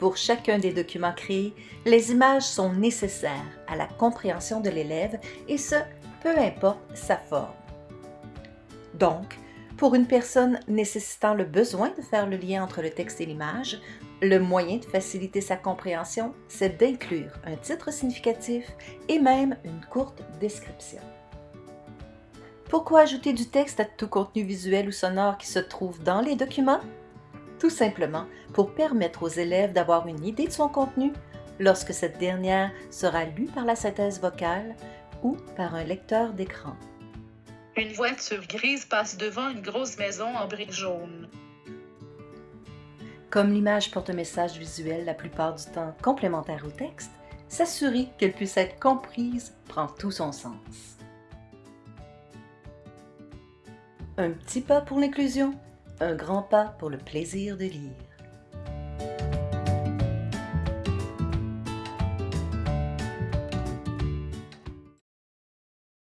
Pour chacun des documents créés, les images sont nécessaires à la compréhension de l'élève et ce, peu importe sa forme. Donc, pour une personne nécessitant le besoin de faire le lien entre le texte et l'image, le moyen de faciliter sa compréhension, c'est d'inclure un titre significatif et même une courte description. Pourquoi ajouter du texte à tout contenu visuel ou sonore qui se trouve dans les documents? Tout simplement pour permettre aux élèves d'avoir une idée de son contenu lorsque cette dernière sera lue par la synthèse vocale ou par un lecteur d'écran. Une voiture grise passe devant une grosse maison en briques jaunes. Comme l'image porte un message visuel la plupart du temps complémentaire au texte, s'assurer qu'elle puisse être comprise prend tout son sens. Un petit pas pour l'inclusion, un grand pas pour le plaisir de lire.